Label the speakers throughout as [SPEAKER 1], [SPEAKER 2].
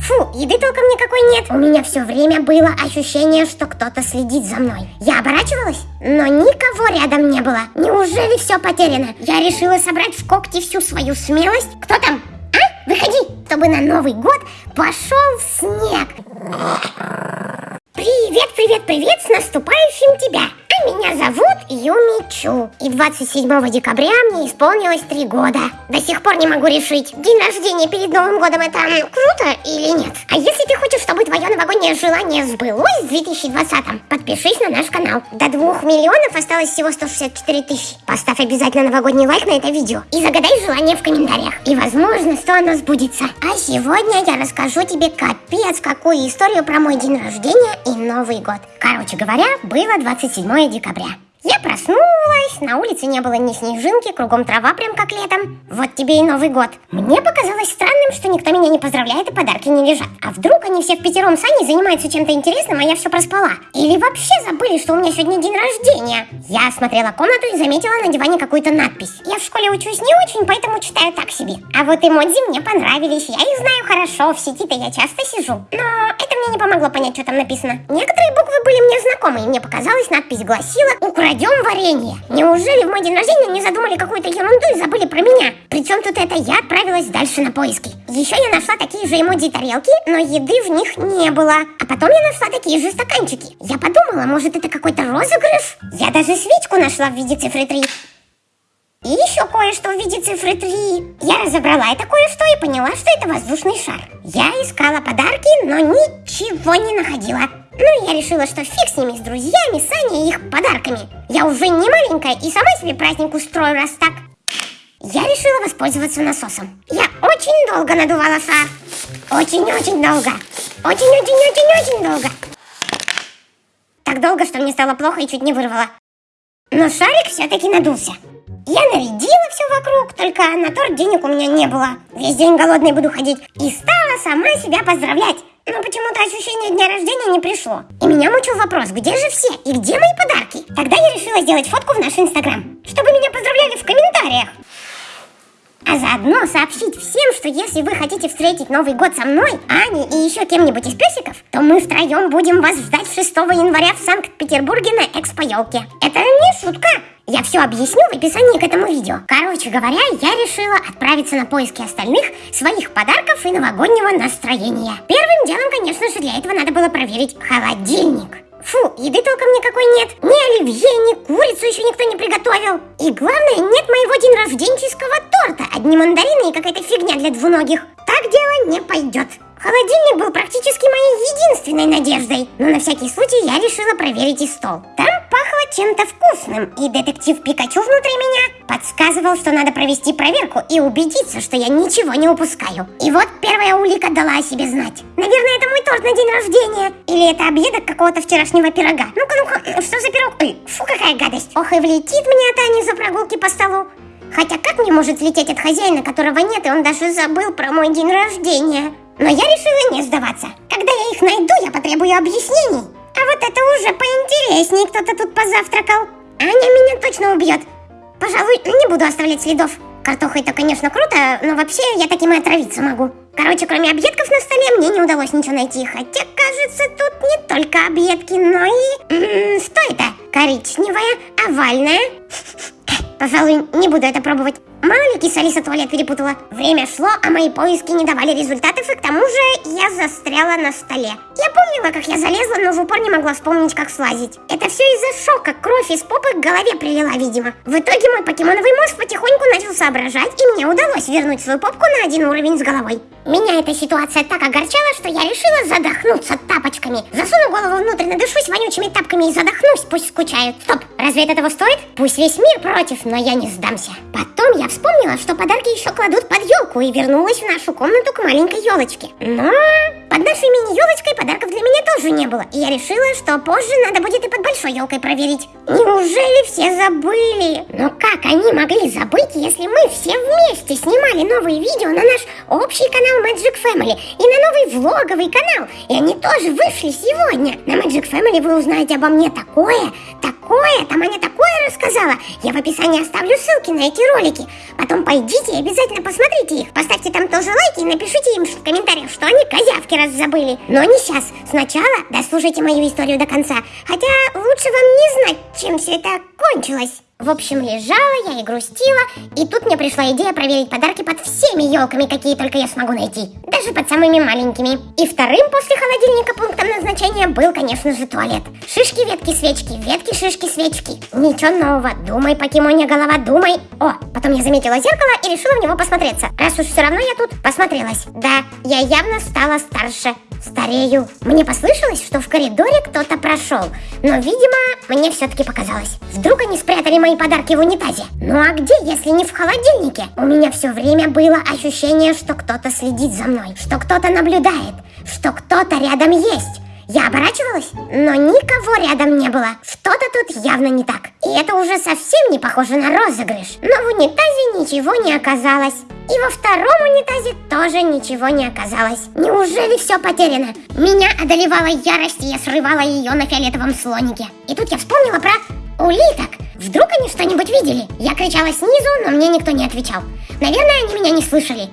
[SPEAKER 1] Фу, еды толком никакой нет. У меня все время было ощущение, что кто-то следит за мной. Я оборачивалась, но никого рядом не было. Неужели все потеряно? Я решила собрать в когти всю свою смелость. Кто там? А? Выходи, чтобы на Новый год пошел снег. Привет, привет, привет, с наступающим тебя! Меня зовут Юмичу. И 27 декабря мне исполнилось три года. До сих пор не могу решить, день рождения перед Новым годом это круто или нет. А если ты хочешь, чтобы твое новогоднее желание сбылось в 2020 подпишись на наш канал. До 2 миллионов осталось всего 164 тысячи. Поставь обязательно новогодний лайк на это видео и загадай желание в комментариях. И возможно, что оно сбудется. А сегодня я расскажу тебе капец какую историю про мой день рождения и Новый год. Короче говоря, было 27 декабря. Я проснулась, на улице не было ни снежинки, кругом трава прям как летом. Вот тебе и Новый год. Мне показалось странным, что никто меня не поздравляет и подарки не лежат. А вдруг они все в пятером с Аней занимаются чем-то интересным, а я все проспала? Или вообще забыли, что у меня сегодня день рождения? Я осмотрела комнату и заметила на диване какую-то надпись. Я в школе учусь не очень, поэтому читаю так себе. А вот эмодзи мне понравились, я их знаю хорошо, в сети-то я часто сижу. Но это мне не помогло понять, что там написано. Некоторые буквы были мне знакомы, и мне показалось, надпись гласила «Украина крадем варенье. Неужели в мой день рождения не задумали какую-то ерунду и забыли про меня? Причем тут это я отправилась дальше на поиски. Еще я нашла такие же эмодзи тарелки, но еды в них не было. А потом я нашла такие же стаканчики. Я подумала, может это какой-то розыгрыш? Я даже свечку нашла в виде цифры 3. И еще кое-что в виде цифры 3. Я разобрала это кое-что и поняла, что это воздушный шар. Я искала подарки, но ничего не находила. Ну, я решила, что фиг с ними, с друзьями, с Аней и их подарками. Я уже не маленькая и сама себе праздник устрою, раз так. Я решила воспользоваться насосом. Я очень долго надувала шар. Очень-очень долго. Очень-очень-очень-очень долго. Так долго, что мне стало плохо и чуть не вырвало. Но шарик все-таки надулся. Я нарядила все вокруг, только на торт денег у меня не было. Весь день голодной буду ходить. И стала сама себя поздравлять но почему-то ощущение дня рождения не пришло. И меня мучил вопрос, где же все и где мои подарки? Тогда я решила сделать фотку в наш инстаграм, чтобы меня поздравляли в комментариях. А заодно сообщить всем, что если вы хотите встретить Новый год со мной, Аней и еще кем-нибудь из песиков, то мы втроем будем вас ждать 6 января в Санкт-Петербурге на экспо-елке. Это не шутка. Я все объясню в описании к этому видео. Короче говоря, я решила отправиться на поиски остальных своих подарков и новогоднего настроения. Первым делом, конечно же, для этого надо было проверить холодильник. Фу, еды толком никакой нет. Ни оливье, ни курицу еще никто не приготовил. И главное, нет моего день рожденческого торта. Одни мандарины и какая-то фигня для двуногих. Так дело не пойдет. Холодильник был практически моей единственной надеждой, но на всякий случай я решила проверить и стол. Там чем-то вкусным, и детектив Пикачу внутри меня подсказывал, что надо провести проверку и убедиться, что я ничего не упускаю. И вот первая улика дала о себе знать. Наверное, это мой торт на день рождения. Или это объедок какого-то вчерашнего пирога. Ну-ка, ну-ка, что за пирог? Ой, фу, какая гадость. Ох, и влетит мне от Ани за прогулки по столу. Хотя как мне может влететь от хозяина, которого нет, и он даже забыл про мой день рождения? Но я решила не сдаваться. Когда я их найду, я потребую объяснений. А вот это уже поинтереснее, кто-то тут позавтракал. Аня меня точно убьет. Пожалуй, не буду оставлять следов. Картоха это, конечно, круто, но вообще я таким и отравиться могу. Короче, кроме объедков на столе, мне не удалось ничего найти. Хотя, кажется, тут не только объедки, но и... М -м, что это? Коричневая, овальная. Пожалуй, не буду это пробовать. Мало ли киса Алиса туалет перепутала. Время шло, а мои поиски не давали результатов, и к тому же я застряла на столе. Я помнила, как я залезла, но в упор не могла вспомнить, как слазить. Это все из-за шока, кровь из попы к голове прилила, видимо. В итоге мой покемоновый мозг потихоньку начал соображать, и мне удалось вернуть свою попку на один уровень с головой. Меня эта ситуация так огорчала, что я решила задохнуться тапочками. Засуну голову внутрь, надышусь вонючими тапками и задохнусь, пусть скучают. Стоп, разве это того стоит? Пусть весь мир против, но я не сдамся. Потом я вспомнила, что подарки еще кладут под елку и вернулась в нашу комнату к маленькой елочке. Но тоже не было, и я решила, что позже надо будет и под большой елкой проверить. Неужели все забыли? Но как они могли забыть, если мы все вместе снимали новые видео на наш общий канал Magic Family и на новый влоговый канал? И они тоже вышли сегодня. На Magic Family вы узнаете обо мне такое, такое, там Аня такое рассказала. Я в описании оставлю ссылки на эти ролики. Потом пойдите и обязательно посмотрите их. Поставьте там тоже лайки и напишите им в комментариях, что они козявки раз забыли. Но не сейчас. Сначала дослушайте мою историю до конца. Хотя лучше вам не знать, чем все это кончилось. В общем, лежала я и грустила, и тут мне пришла идея проверить подарки под всеми елками, какие только я смогу найти. Даже под самыми маленькими. И вторым после холодильника пунктом назначения был, конечно же, туалет. Шишки, ветки, свечки, ветки, шишки, свечки. Ничего нового. Думай, покемония голова, думай. О, потом я заметила зеркало и решила в него посмотреться. Раз уж все равно я тут, посмотрелась. Да, я явно стала старше. Старею. Мне послышалось, что в коридоре кто-то прошел, но, видимо, мне все-таки показалось. Вдруг они спрятали мои подарки в унитазе? Ну а где, если не в холодильнике? У меня все время было ощущение, что кто-то следит за мной, что кто-то наблюдает, что кто-то рядом есть. Я оборачивалась, но никого рядом не было. Что-то тут явно не так. И это уже совсем не похоже на розыгрыш. Но в унитазе ничего не оказалось. И во втором унитазе тоже ничего не оказалось. Неужели все потеряно? Меня одолевала ярость, и я срывала ее на фиолетовом слонике. И тут я вспомнила про улиток. Вдруг они что-нибудь видели? Я кричала снизу, но мне никто не отвечал. Наверное, они меня не слышали.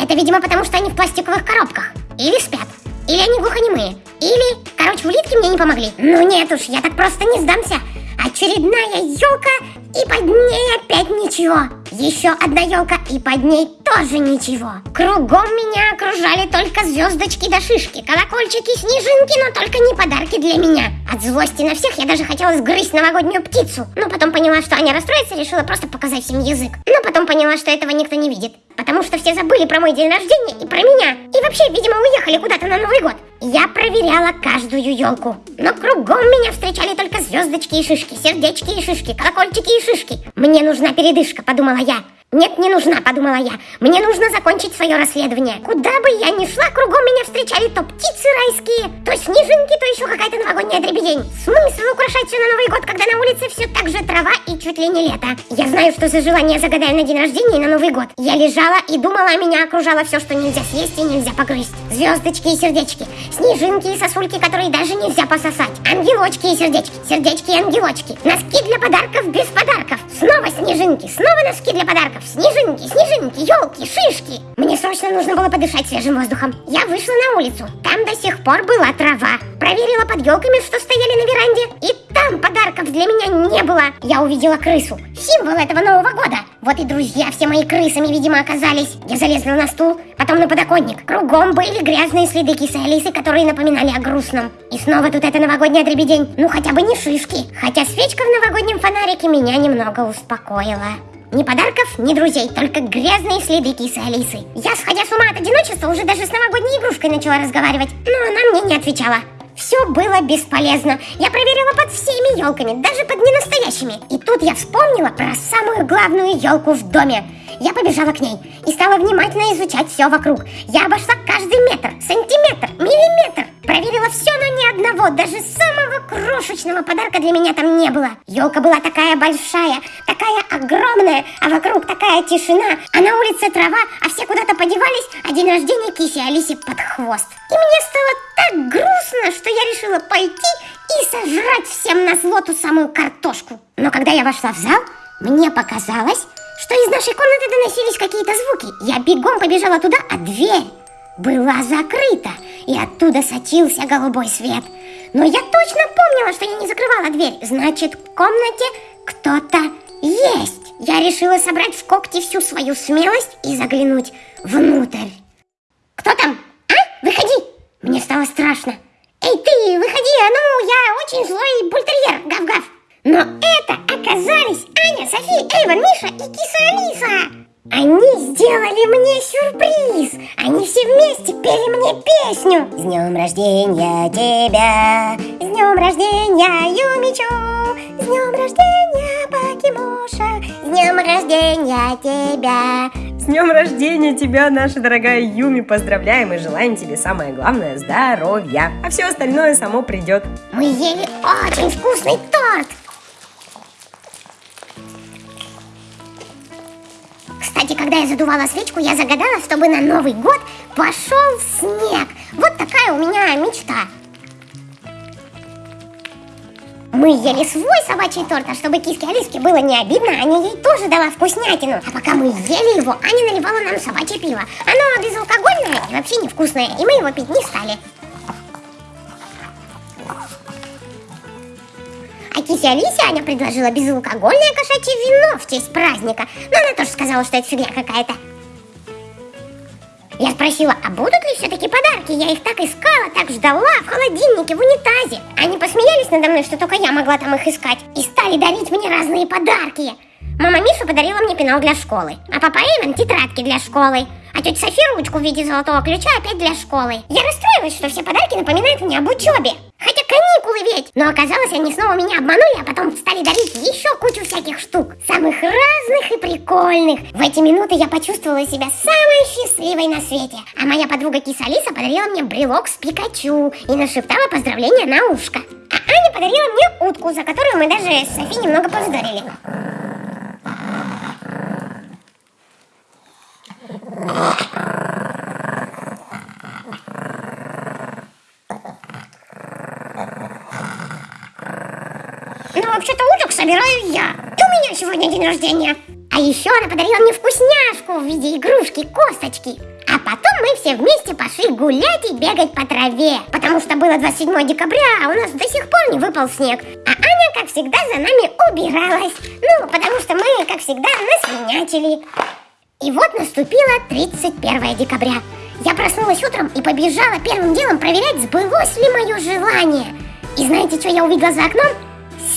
[SPEAKER 1] Это, видимо, потому что они в пластиковых коробках. Или спят. Или они глухонемые. Или, короче, улитки мне не помогли. Ну нет уж, я так просто не сдамся. Очередная елка, и под ней опять ничего. Еще одна елка, и под ней тоже ничего. Кругом меня окружали только звездочки да шишки, колокольчики, снежинки, но только не подарки для меня. От злости на всех я даже хотела сгрызть новогоднюю птицу. Но потом поняла, что Аня расстроится, решила просто показать всем язык. Но потом поняла, что этого никто не видит. Потому что все забыли про мой день рождения и про меня. И вообще, видимо, уехали куда-то на Новый год. Я проверяла каждую елку. Но кругом меня встречали только звездочки и шишки, сердечки и шишки, колокольчики и шишки. Мне нужна передышка, подумала я. Нет, не нужна, подумала я. Мне нужно закончить свое расследование. Куда бы я ни шла, кругом меня встречали то птицы райские, то снежинки, то еще какая-то новогодняя дребедень. Смысл украшать все на Новый год, когда на улице все так же трава и чуть ли не лето. Я знаю, что за желание загадаю на день рождения и на Новый год. Я лежала и думала, меня окружало все, что нельзя съесть и нельзя погрызть. Звездочки и сердечки, снежинки и сосульки, которые даже нельзя пососать. Ангелочки и сердечки, сердечки и ангелочки. Носки для подарков без подарков. Снова снежинки, снова носки для подарков. Снежинки, снежинки, елки, шишки. Мне срочно нужно было подышать свежим воздухом. Я вышла на улицу. Там до сих пор была трава. Проверила под елками, что стояли на веранде. И там подарков для меня не было. Я увидела крысу. Символ этого Нового года. Вот и друзья все мои крысами, видимо, оказались. Я залезла на стул, потом на подоконник. Кругом были грязные следы кисы Алисы, которые напоминали о грустном. И снова тут эта новогодняя дребедень. Ну хотя бы не шишки. Хотя свечка в новогоднем фонарике меня немного успокоила. Ни подарков, ни друзей, только грязные следы кисы Алисы. Я, сходя с ума от одиночества, уже даже с новогодней игрушкой начала разговаривать, но она мне не отвечала. Все было бесполезно. Я проверила под всеми елками, даже под ненастоящими. И тут я вспомнила про самую главную елку в доме. Я побежала к ней и стала внимательно изучать все вокруг. Я обошла каждый метр, сантиметр, миллиметр. Проверила все, но ни одного, даже самого крошечного подарка для меня там не было. Елка была такая большая, такая огромная, а вокруг такая тишина, а на улице трава, а все куда-то подевались, а день рождения киси Алисе под хвост. И мне стало так грустно, что я решила пойти и сожрать всем на зло ту самую картошку. Но когда я вошла в зал, мне показалось, что из нашей комнаты доносились какие-то звуки. Я бегом побежала туда, а дверь была закрыта, и оттуда сочился голубой свет. Но я точно помнила, что я не закрывала дверь. Значит, в комнате кто-то есть. Я решила собрать в когти всю свою смелость и заглянуть внутрь. Кто там? А? Выходи! Мне стало страшно. Эй, ты, выходи, а ну, я очень злой бультерьер, гав-гав. Но это оказались Аня, София, Эйвен, Миша и киса Алиса. Они сделали мне сюрприз! Они все вместе пели мне песню! С днем рождения тебя! С днем рождения, Юмичу! С днем рождения, Покемоша! С днем рождения тебя!
[SPEAKER 2] С днем рождения тебя, наша дорогая Юми! Поздравляем и желаем тебе самое главное – здоровья! А все остальное само придет.
[SPEAKER 1] Мы ели очень вкусный торт! Кстати, когда я задувала свечку, я загадала, чтобы на Новый год пошел снег. Вот такая у меня мечта. Мы ели свой собачий торт, а чтобы киске Алиске было не обидно, Аня ей тоже дала вкуснятину. А пока мы ели его, Аня наливала нам собачье пиво. Оно безалкогольное и вообще невкусное, и мы его пить не стали. А кисе Алисе Аня предложила безалкогольное кошачье вино в честь праздника. Но она тоже сказала, что это фигня какая-то. Я спросила, а будут ли все-таки подарки? Я их так искала, так ждала, в холодильнике, в унитазе. Они посмеялись надо мной, что только я могла там их искать. И стали дарить мне разные подарки. Мама Миша подарила мне пенал для школы, а папа Эйвен тетрадки для школы, а тетя София ручку в виде золотого ключа опять для школы. Я расстроилась, что все подарки напоминают мне об учебе. Хотя каникулы ведь. Но оказалось, они снова меня обманули, а потом стали дарить еще кучу всяких штук. Самых разных и прикольных. В эти минуты я почувствовала себя самой счастливой на свете. А моя подруга киса Алиса подарила мне брелок с Пикачу и нашептала поздравления на ушко. А Аня подарила мне утку, за которую мы даже с Софи немного повздорили. Собираю я. У меня сегодня день рождения. А еще она подарила мне вкусняшку в виде игрушки, косточки. А потом мы все вместе пошли гулять и бегать по траве. Потому что было 27 декабря, а у нас до сих пор не выпал снег. А Аня, как всегда, за нами убиралась. Ну, потому что мы, как всегда, насвинячили. И вот наступило 31 декабря. Я проснулась утром и побежала первым делом проверять, сбылось ли мое желание. И знаете, что я увидела за окном?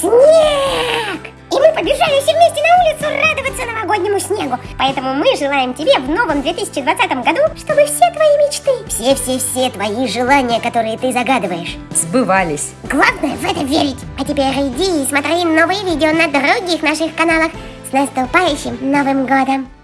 [SPEAKER 1] Снег! И мы побежали все вместе на улицу радоваться новогоднему снегу. Поэтому мы желаем тебе в новом 2020 году, чтобы все твои мечты, все-все-все твои желания, которые ты загадываешь,
[SPEAKER 2] Сбывались.
[SPEAKER 1] Главное в это верить. А теперь иди и смотри новые видео на других наших каналах. С наступающим Новым Годом!